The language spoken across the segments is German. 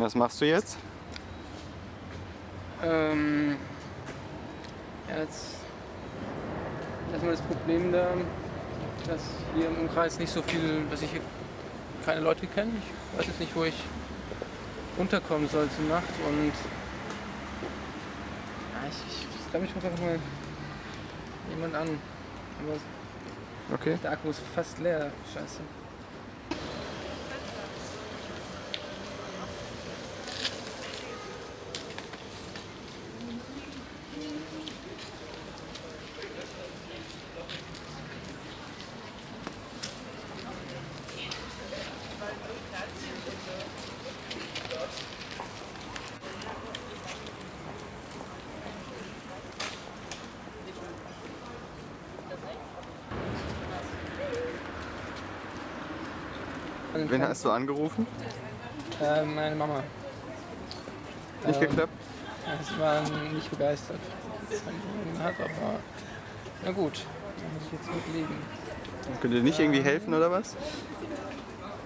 Was machst du jetzt? Ähm, jetzt erstmal das Problem da, dass hier im Umkreis nicht so viel, dass ich hier keine Leute kenne. Ich weiß jetzt nicht, wo ich unterkommen soll zur Nacht und ja, ich, ich, ich glaube, ich rufe einfach mal jemand an. Aber Okay. der Akku ist fast leer. Scheiße. Wen hast du angerufen? Äh, meine Mama. Nicht Ähm, geklappt? Sie waren nicht begeistert, was man hat, aber na gut, da muss ich jetzt mit leben. Könnt ihr nicht irgendwie helfen oder was?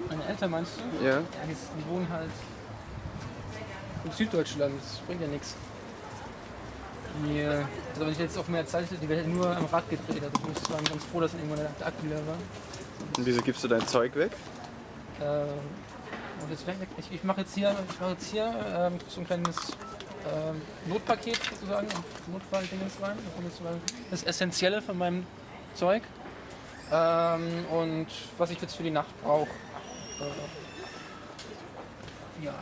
Meine Eltern meinst du? Ja. Ja, die wohnen halt in Süddeutschland, das bringt ja nichts. Hier, also wenn ich jetzt auf mehr Zeit hätte, die wäre nur am Rad gedreht. Also ich muss sagen, ganz froh, dass irgendwann der Akku leer war. Und wieso gibst du dein Zeug weg? Ähm, und jetzt weg, ich, ich mache jetzt hier, ich mache jetzt hier ähm, so ein kleines ähm, Notpaket sozusagen, Notfalldingens rein. Das Essentielle von meinem Zeug. Ähm, und was ich jetzt für die Nacht brauche. Äh, ja.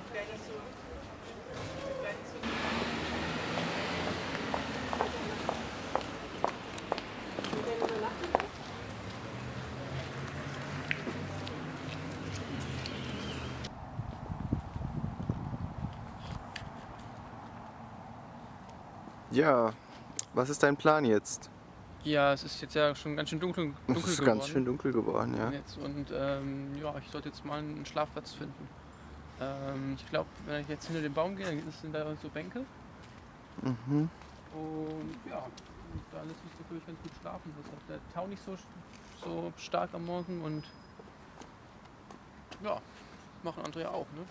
Ja. Was ist dein Plan jetzt? ja, es ist jetzt ja schon ganz schön dunkel, Es dunkel ist geworden. ganz schön dunkel geworden, ja. Jetzt und ähm, ja, ich sollte jetzt mal einen Schlafplatz finden. Ähm, ich glaube, wenn ich jetzt hinter den Baum gehe, dann sind da so Bänke. Mhm. Und ja, da lässt sich natürlich ganz gut schlafen. Da ist auch der Tau nicht so, so stark am Morgen und ja, machen andere ja auch, ne?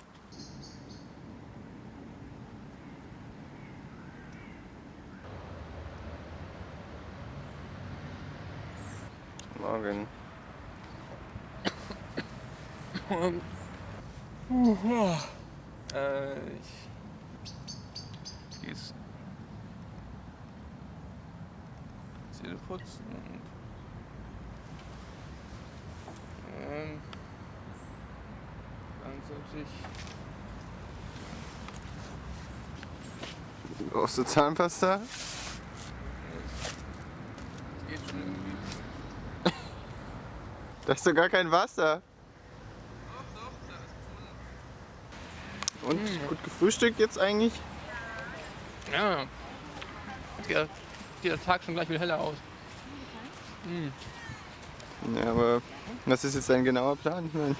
Morgen. Äh, ich jetzt Zähne putzen und ähm, dann sollte ich Brauchst du Zahnpasta? das geht schon irgendwie. Da ist doch gar kein Wasser. Und gut gefrühstückt jetzt eigentlich? Ja, geht der, geht der Tag schon gleich wieder heller aus. Ja, aber was ist jetzt dein genauer Plan? Ich mein,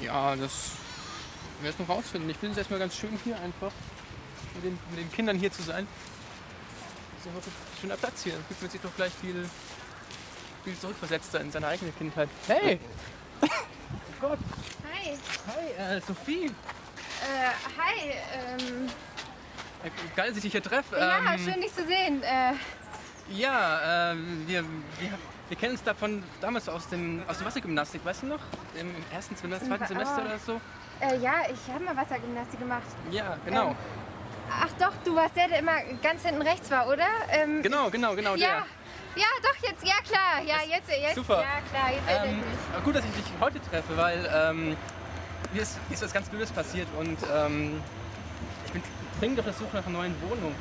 Ja, das werden wir noch rausfinden. Ich finde es erstmal ganz schön hier einfach mit den, mit den Kindern hier zu sein. Das ist ein schöner Platz hier. Da fühlt man sich doch gleich viel, viel zurückversetzter in seine eigene Kindheit. Hey! oh Gott! Hi. Hi, äh, Sophie! Äh, hi. Ähm, Äh, Geil, dass ich dich hier treffe. ja, Ähm, schön dich zu sehen. Äh, Ja, ähm, wir, wir, wir kennen uns davon damals aus, dem, aus der Wassergymnastik, weißt du noch? Im, im ersten Semester, zweiten Oh. Semester oder so. äh, ja, ich habe mal Wassergymnastik gemacht. Ja, genau. Ähm, Ach doch, du warst der, der immer ganz hinten rechts war, oder? Ähm, Genau, genau, genau Ja. Ja, doch, jetzt, ja klar. Ja, jetzt, jetzt. Super. Ja, klar, jetzt Ähm, ich mich. gut, dass ich dich heute treffe, weil ähm, mir, ist, ist was ganz Blödes passiert und ähm, ich bin dringend auf der Suche nach einer neuen Wohnung.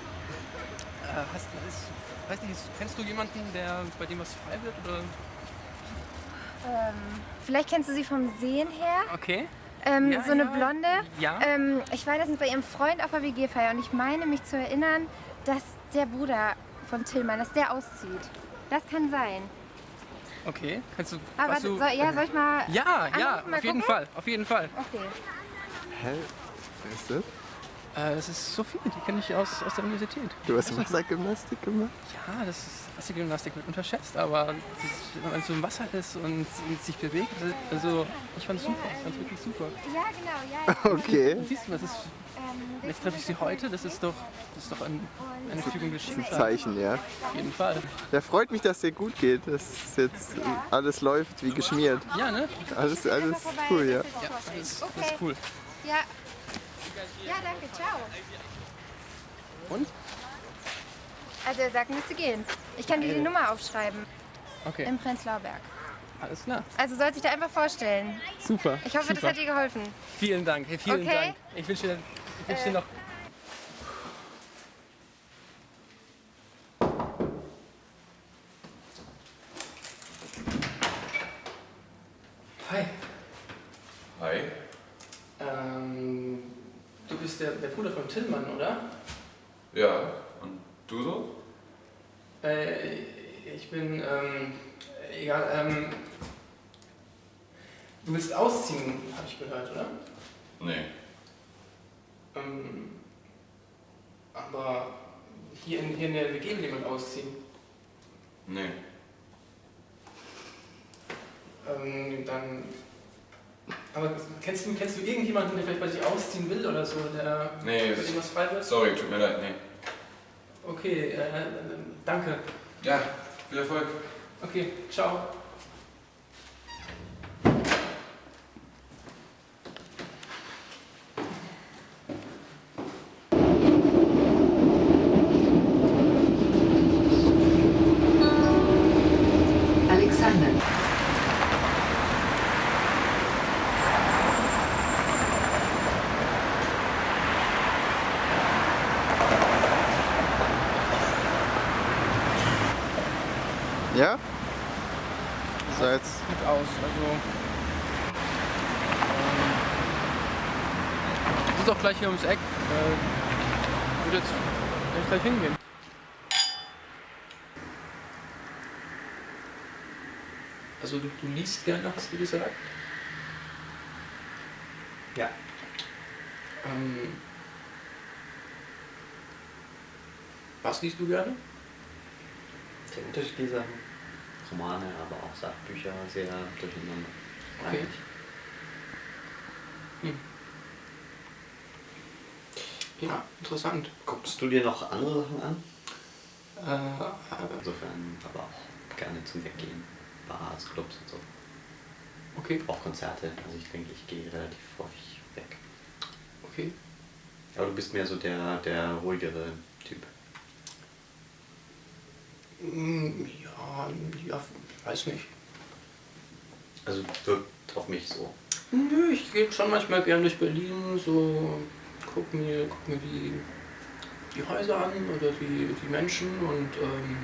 Äh, hast, ist, weiß nicht, kennst du jemanden, der bei dem was frei wird? Oder? Ähm, vielleicht kennst du sie vom Sehen her. Okay. Ähm, Ja, so eine ja. Blonde. Ja. Ähm, ich war letztens bei ihrem Freund auf der WG-Feier und ich meine mich zu erinnern, dass der Bruder von Tillmann, dass der auszieht. Das kann sein. Okay. Kannst du. Aber hast du soll, ja, soll ich mal. ja, ja, auf jeden? Fall, auf jeden Fall. Okay. hä? Wer ist das? Äh, das ist Sophie, die kenne ich aus, aus der Universität. Du hast Wassergymnastik gemacht? Ja, das ist Wassergymnastik wird unterschätzt, aber wenn man so im Wasser ist und, und sich bewegt, also ich fand es super, ich fand es wirklich super. Ja, genau, ja. Okay. Siehst du, das ist, jetzt treffe ich sie heute, das ist doch, das ist doch ein, eine Fügung des Ein Schicksals. Zeichen, ja. Auf jeden Fall. Ja, freut mich, dass dir gut geht, dass jetzt alles läuft wie geschmiert. Ja, ne? Alles, alles cool, ja. Ja, das ist, das ist cool. Ja. Ja, danke, ciao. Und? Also er sagt, müsste gehen. Ich kann dir die Nummer aufschreiben Okay, im Prenzlauer Berg. alles klar. Also soll sich da einfach vorstellen. Super. Ich hoffe, das super. hat dir geholfen. Vielen Dank, hey, vielen Okay. Dank. Ich wünsche dir, ich wünsche dir noch. Hi. Hi. Ähm, du bist der, der Bruder von Tillmann, oder? Ja, und du so? Äh, ich bin, ähm, egal, ähm, du willst ausziehen, habe ich gehört, oder? Nee. Ähm, aber hier in, hier in der WG will jemand ausziehen. Nee. Ähm, dann. Aber kennst du, kennst du irgendjemanden, der vielleicht bei sich ausziehen will oder so, der Nee, für irgendwas frei wird? sorry, tut mir leid, nee. Okay, äh, danke. Ja, viel Erfolg. Okay, ciao. Alexander. Ja? So, Sieht aus, also. Ähm, das ist auch gleich hier ums Eck. Äh, würde jetzt gleich hingehen. Also du, du liest gerne, hast du gesagt? Ja. Ähm, was liest du gerne? Sehr unterschiedliche Sachen. Romane, aber auch Sachbücher, sehr durcheinander. Okay. Eigentlich. Ja, interessant. Guckst du dir noch andere Sachen an? Äh, Insofern aber auch gerne zum Weggehen. Bars, Clubs und so. okay, Auch Konzerte. Also ich denke, ich gehe relativ häufig weg. okay. Aber du bist mehr so der, der ruhigere Typ. Mm, Ja, ja, weiß nicht. Also wirkt auf mich so. Nö, ich gehe schon manchmal gern durch Berlin, so guck mir, guck mir die, die Häuser an oder die, die Menschen und ähm,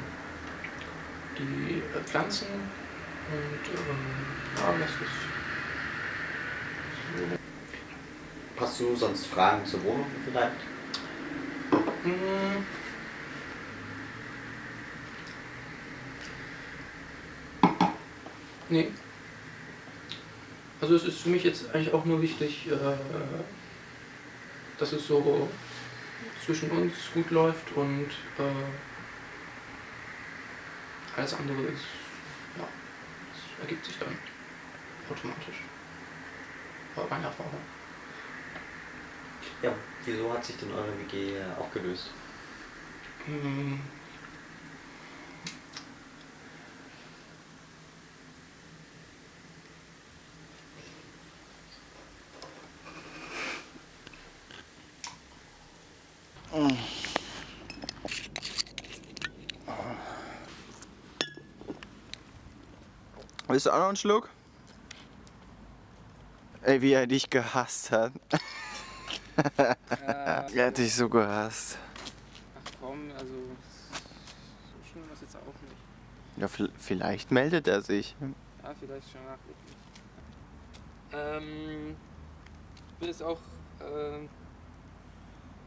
die äh, Pflanzen. Und ähm, ja, das ist so. Hast du sonst Fragen zur Wohnung vielleicht? Mm. Nee. Also es ist für mich jetzt eigentlich auch nur wichtig, äh, dass es so zwischen uns gut läuft und äh, alles andere ist, ja, das ergibt sich dann automatisch. Bei meiner Erfahrung. Ja. Wieso hat sich denn eure WG aufgelöst? Mm. Willst du auch noch einen Schluck? Ey, wie er dich gehasst hat. er hat dich so gehasst. Ach komm, also so schlimm ist jetzt auch nicht. Ja, vi- vielleicht meldet er sich. Ja, vielleicht schon nachgucken. Ähm, ich will jetzt auch, ähm,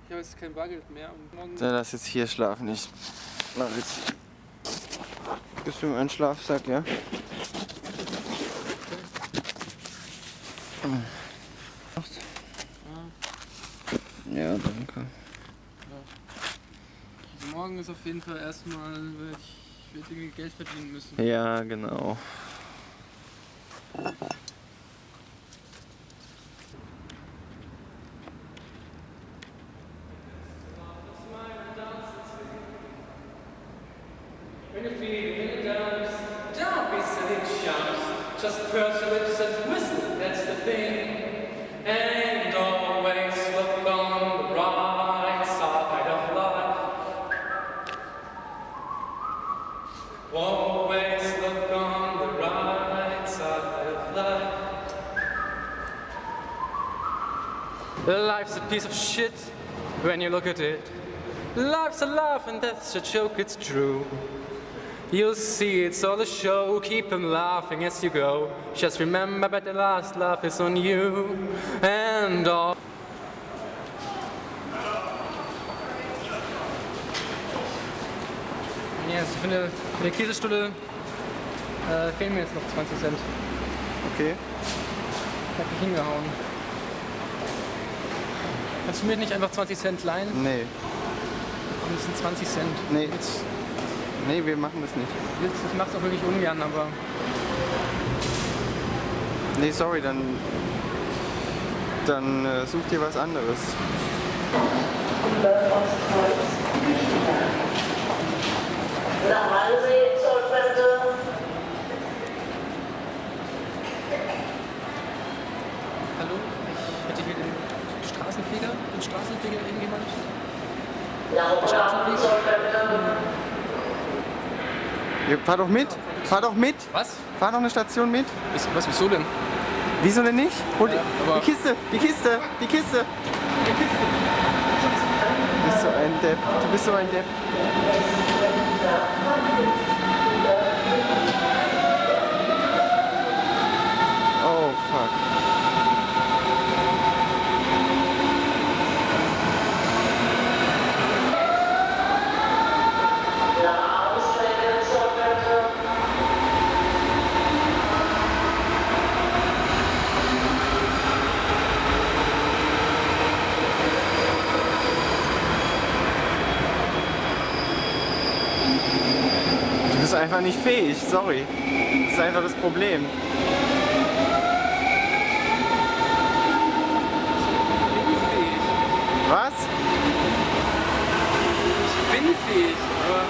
ich habe jetzt kein Bargeld mehr und morgen... Dann lass jetzt hier schlafen. Ich mach jetzt. Bist du mein Schlafsack, ja? Ja, danke. Also morgen ist auf jeden Fall erstmal, werd ich ich werde irgendwie Geld verdienen müssen. Ja, genau. Life's a piece of shit when you look at it. Life's a laugh and death's a joke, it's true. You'll see it's all a show, keep 'em laughing as you go. Just remember that the last laugh is on you. And all. Also für eine Käsestulle äh, fehlen mir jetzt noch 20 Cent. Okay. Ich hab dich hingehauen. Kannst du mir nicht einfach 20 Cent leihen? Nee. Das sind 20 Cent. Nee. Jetzt, Nee, wir machen das nicht. jetzt, ich mach's auch wirklich ungern, aber Nee, sorry, dann. Dann äh, such dir was anderes. Nach Walsee, Zollfeste, hallo? Ich hätte hier den Straßenfeger. Den Straßenfeger irgendjemand? Oberhausen, Zollfeste, Ja, fahr doch mit. Fahr doch mit. Was? Fahr noch eine Station mit. Wieso- Was, wieso denn? Wieso denn nicht? Hol die, aber- die Kiste, die Kiste, die Kiste. Die Kiste. Du bist so ein Depp. Du bist so ein Depp. Oh fuck. nach Ausstrecke, Zollfeste, Du bist einfach nicht fähig, sorry. Das ist einfach das Problem. Was? Ich bin fähig, aber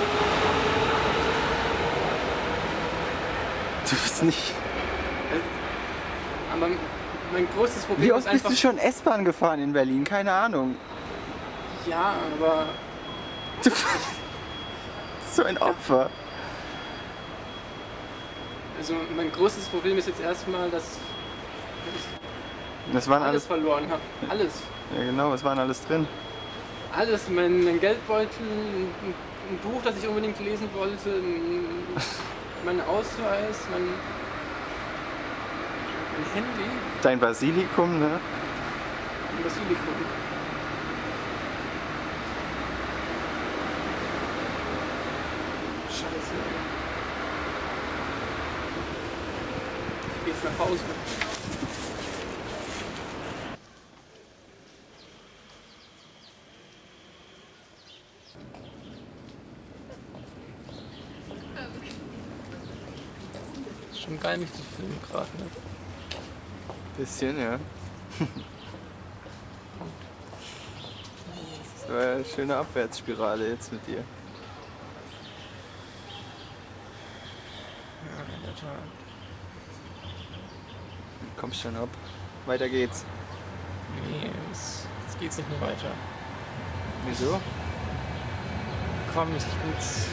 Du bist nicht. Aber mein großes Problem Wie ist oft bist du schon S-Bahn gefahren in Berlin? Keine Ahnung. Ja, aber Du bist so ein Opfer. Also mein großes Problem ist jetzt erstmal, dass Das waren ich alles alles. verloren habe. Alles. Ja genau, es waren alles drin. Alles. Mein, mein Geldbeutel, ein, ein Buch, das ich unbedingt lesen wollte, ein, mein Ausweis, mein, mein Handy, Dein Basilikum, ne? ein Basilikum. Scheiße. Ist schon geil, mich zu filmen gerade, ne? Bisschen, ja. Das war eine schöne Abwärtsspirale jetzt mit dir. Ja, in der Tat. Komm schon ab. Weiter geht's. Nee, jetzt, jetzt geht's nicht mehr weiter. Wieso? Komm, ich bin jetzt.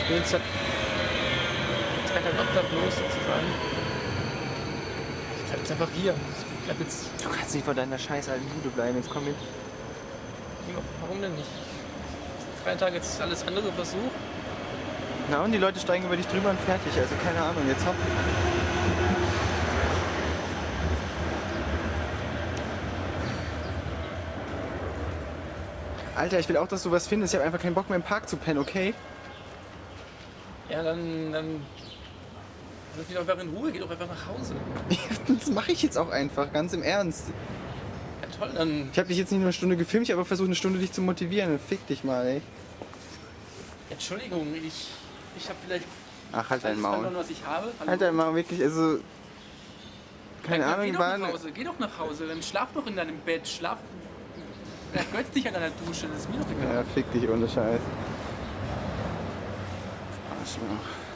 Ich bin jetzt drei Tagen obdachlos sozusagen. Ich bleib jetzt einfach hier. Ich bleib jetzt. Du kannst nicht vor deiner scheiß alten Bude bleiben. Jetzt komm mit. Warum denn nicht? Drei Tage jetzt alles andere versucht. Na und die Leute steigen über dich drüber und fertig. Also keine Ahnung. Jetzt hopp. Alter, ich will auch, dass du was findest. Ich habe einfach keinen Bock mehr im Park zu pennen, okay? Ja, dann. dann Lass mich doch einfach in Ruhe, geh doch einfach nach Hause. Das mache ich jetzt auch einfach, ganz im Ernst. toll, dann. Ich habe dich jetzt nicht nur eine Stunde gefilmt, ich habe versucht, eine Stunde dich zu motivieren. Fick dich mal, ey. Entschuldigung, ich, ich habe vielleicht Ach, halt dein Maul. verloren, was ich habe. Hallo? Halt dein Maul, wirklich, also... Keine Dann Ahnung, geh doch war nach Hause, geh doch nach Hause, dann schlaf doch in deinem Bett, schlaf. Ergötz dich an deiner Dusche, das ist mir doch egal. Ja, fick dich ohne Scheiß. Arschloch.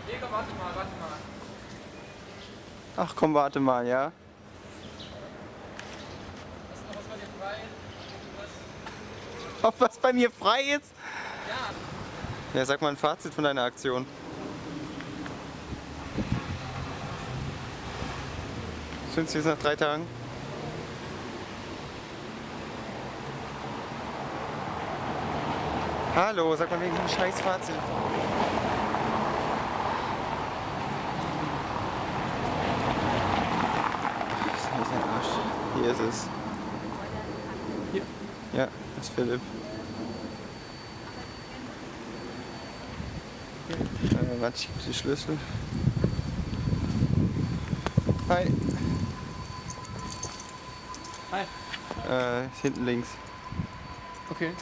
Digga, warte mal, warte mal. Ach komm, warte mal, ja? Hast du noch was bei dir frei? Ob was bei mir frei ist? Ja. Sag mal ein Fazit von deiner Aktion. Sind Sie jetzt nach drei Tagen? Hallo, sag mal wegen dem scheiß Fazit. Hier ist es. Hier. Ja, das ist Philipp. Äh, warte, ich gebe die Schlüssel. Hi. Hi. Äh, ist hinten links. Okay. Äh,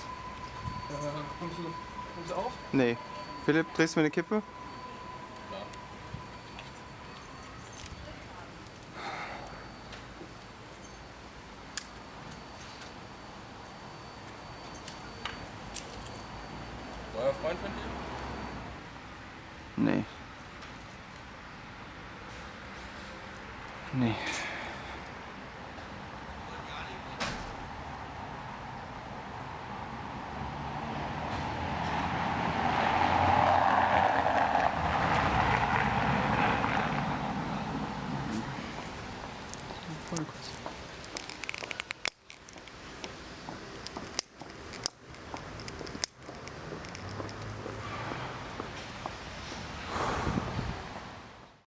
kommst, du, kommst du auf? Nee. Philipp, drehst du mir eine Kippe? Nee. Nee.